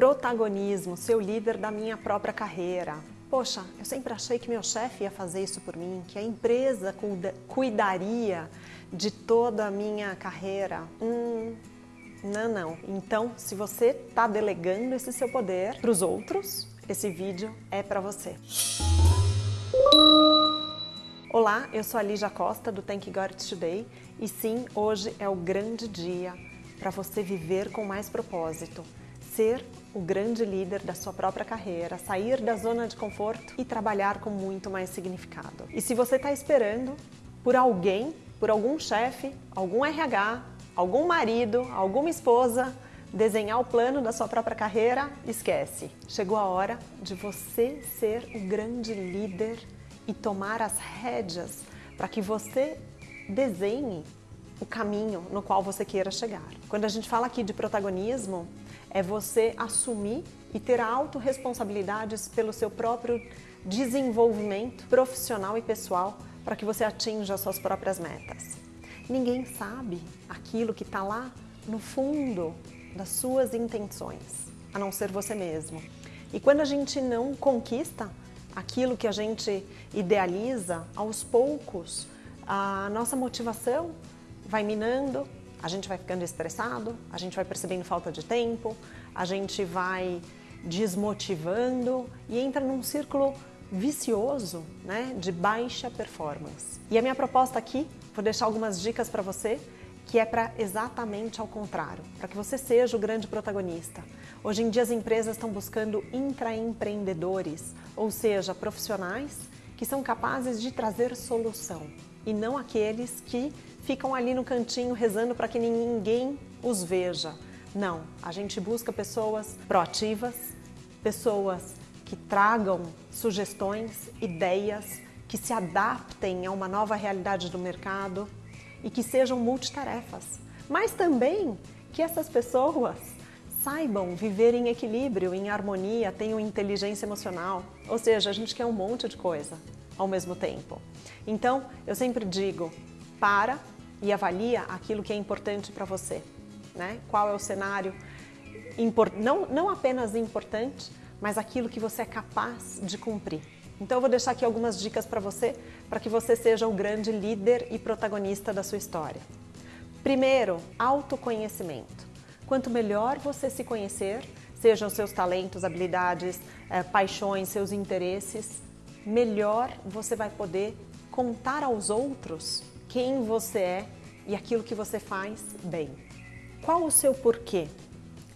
Protagonismo, ser o líder da minha própria carreira. Poxa, eu sempre achei que meu chefe ia fazer isso por mim, que a empresa cuidaria de toda a minha carreira. Hum, não, não. Então, se você está delegando esse seu poder para os outros, esse vídeo é para você. Olá, eu sou a Lígia Costa do Thank God Today e sim, hoje é o grande dia para você viver com mais propósito, ser o grande líder da sua própria carreira, sair da zona de conforto e trabalhar com muito mais significado. E se você está esperando por alguém, por algum chefe, algum RH, algum marido, alguma esposa, desenhar o plano da sua própria carreira, esquece. Chegou a hora de você ser o grande líder e tomar as rédeas para que você desenhe o caminho no qual você queira chegar. Quando a gente fala aqui de protagonismo, é você assumir e ter autorresponsabilidades pelo seu próprio desenvolvimento profissional e pessoal para que você atinja as suas próprias metas. Ninguém sabe aquilo que está lá no fundo das suas intenções, a não ser você mesmo. E quando a gente não conquista aquilo que a gente idealiza, aos poucos, a nossa motivação vai minando, a gente vai ficando estressado, a gente vai percebendo falta de tempo, a gente vai desmotivando e entra num círculo vicioso né, de baixa performance. E a minha proposta aqui, vou deixar algumas dicas para você, que é para exatamente ao contrário, para que você seja o grande protagonista. Hoje em dia as empresas estão buscando intraempreendedores, ou seja, profissionais que são capazes de trazer solução e não aqueles que ficam ali no cantinho rezando para que ninguém os veja. Não, a gente busca pessoas proativas, pessoas que tragam sugestões, ideias, que se adaptem a uma nova realidade do mercado e que sejam multitarefas. Mas também que essas pessoas saibam viver em equilíbrio, em harmonia, tenham inteligência emocional. Ou seja, a gente quer um monte de coisa ao mesmo tempo. Então, eu sempre digo, para e avalia aquilo que é importante para você. Né? Qual é o cenário, não, não apenas importante, mas aquilo que você é capaz de cumprir. Então eu vou deixar aqui algumas dicas para você, para que você seja o grande líder e protagonista da sua história. Primeiro, autoconhecimento. Quanto melhor você se conhecer, sejam seus talentos, habilidades, eh, paixões, seus interesses, melhor você vai poder contar aos outros quem você é e aquilo que você faz bem. Qual o seu porquê?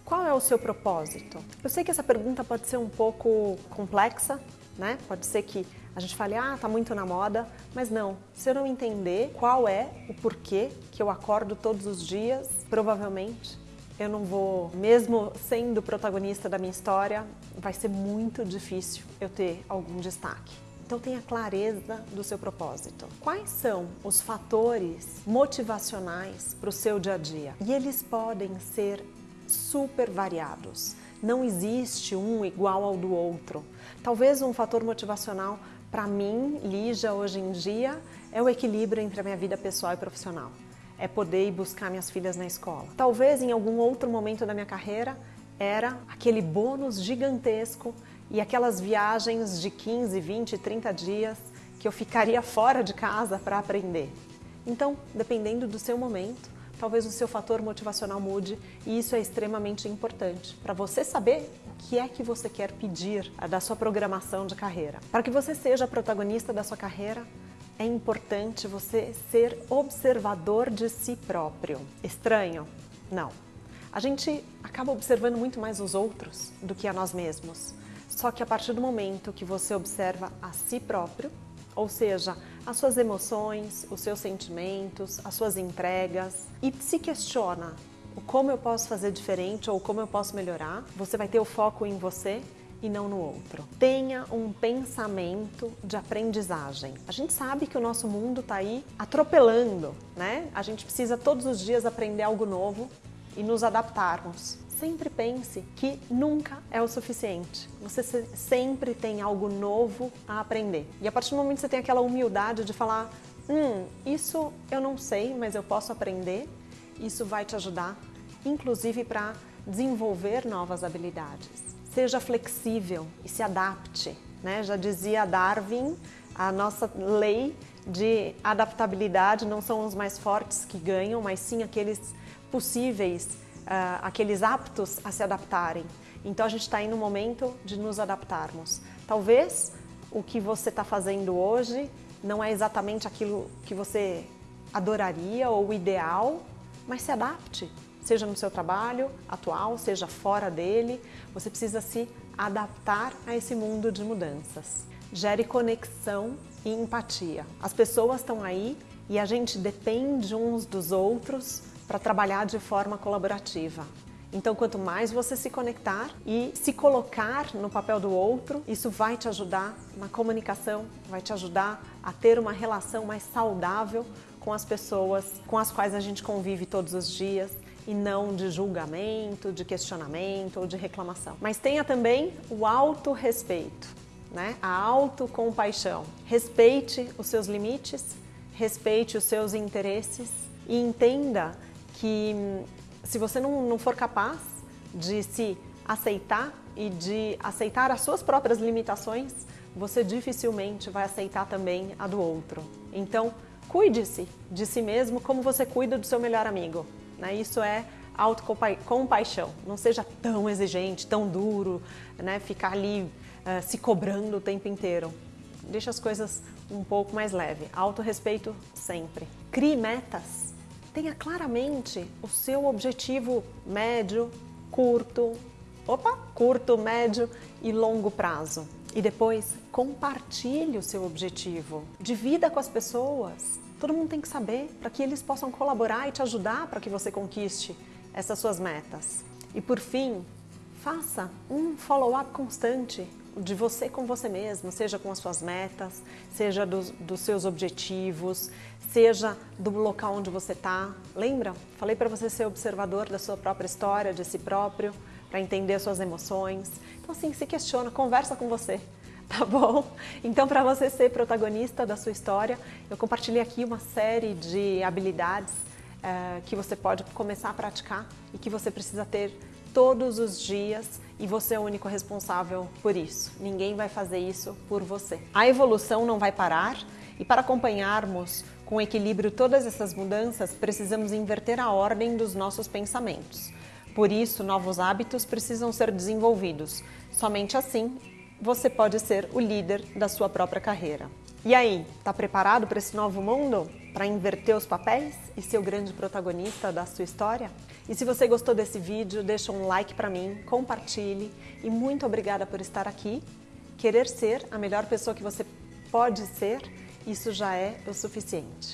Qual é o seu propósito? Eu sei que essa pergunta pode ser um pouco complexa, né? Pode ser que a gente fale, ah, tá muito na moda, mas não. Se eu não entender qual é o porquê que eu acordo todos os dias, provavelmente eu não vou, mesmo sendo protagonista da minha história, vai ser muito difícil eu ter algum destaque. Então tenha clareza do seu propósito. Quais são os fatores motivacionais para o seu dia a dia? E eles podem ser super variados. Não existe um igual ao do outro. Talvez um fator motivacional para mim, Lígia, hoje em dia, é o equilíbrio entre a minha vida pessoal e profissional é poder ir buscar minhas filhas na escola. Talvez em algum outro momento da minha carreira era aquele bônus gigantesco e aquelas viagens de 15, 20, 30 dias que eu ficaria fora de casa para aprender. Então, dependendo do seu momento, talvez o seu fator motivacional mude e isso é extremamente importante para você saber o que é que você quer pedir da sua programação de carreira. Para que você seja protagonista da sua carreira, é importante você ser observador de si próprio. Estranho? Não. A gente acaba observando muito mais os outros do que a nós mesmos. Só que a partir do momento que você observa a si próprio, ou seja, as suas emoções, os seus sentimentos, as suas entregas, e se questiona o como eu posso fazer diferente ou como eu posso melhorar, você vai ter o foco em você e não no outro. Tenha um pensamento de aprendizagem. A gente sabe que o nosso mundo está aí atropelando, né? A gente precisa todos os dias aprender algo novo e nos adaptarmos. Sempre pense que nunca é o suficiente. Você sempre tem algo novo a aprender. E a partir do momento que você tem aquela humildade de falar hum, isso eu não sei, mas eu posso aprender, isso vai te ajudar, inclusive para desenvolver novas habilidades. Seja flexível e se adapte. Né? Já dizia Darwin, a nossa lei de adaptabilidade não são os mais fortes que ganham, mas sim aqueles possíveis, uh, aqueles aptos a se adaptarem. Então a gente está aí no momento de nos adaptarmos. Talvez o que você está fazendo hoje não é exatamente aquilo que você adoraria ou ideal, mas se adapte. Seja no seu trabalho atual, seja fora dele, você precisa se adaptar a esse mundo de mudanças. Gere conexão e empatia. As pessoas estão aí e a gente depende uns dos outros para trabalhar de forma colaborativa. Então, quanto mais você se conectar e se colocar no papel do outro, isso vai te ajudar na comunicação, vai te ajudar a ter uma relação mais saudável com as pessoas com as quais a gente convive todos os dias e não de julgamento, de questionamento ou de reclamação. Mas tenha também o autorrespeito, né? a autocompaixão. Respeite os seus limites, respeite os seus interesses e entenda que se você não, não for capaz de se aceitar e de aceitar as suas próprias limitações, você dificilmente vai aceitar também a do outro. Então, cuide-se de si mesmo como você cuida do seu melhor amigo. Né? Isso é autocompaixão. Não seja tão exigente, tão duro, né? ficar ali uh, se cobrando o tempo inteiro. Deixa as coisas um pouco mais leve. Autorrespeito sempre. Crie metas tenha claramente o seu objetivo médio, curto, opa, curto, médio e longo prazo. E depois compartilhe o seu objetivo, divida com as pessoas. Todo mundo tem que saber para que eles possam colaborar e te ajudar para que você conquiste essas suas metas. E por fim, faça um follow-up constante de você com você mesmo, seja com as suas metas, seja dos, dos seus objetivos, seja do local onde você está. Lembra? Falei para você ser observador da sua própria história, de si próprio, para entender as suas emoções. Então, assim, se questiona, conversa com você, tá bom? Então, para você ser protagonista da sua história, eu compartilhei aqui uma série de habilidades é, que você pode começar a praticar e que você precisa ter todos os dias e você é o único responsável por isso. Ninguém vai fazer isso por você. A evolução não vai parar e para acompanharmos com equilíbrio todas essas mudanças, precisamos inverter a ordem dos nossos pensamentos. Por isso, novos hábitos precisam ser desenvolvidos. Somente assim você pode ser o líder da sua própria carreira. E aí, está preparado para esse novo mundo? Para inverter os papéis e ser o grande protagonista da sua história? E se você gostou desse vídeo, deixa um like para mim, compartilhe e muito obrigada por estar aqui. Querer ser a melhor pessoa que você pode ser, isso já é o suficiente.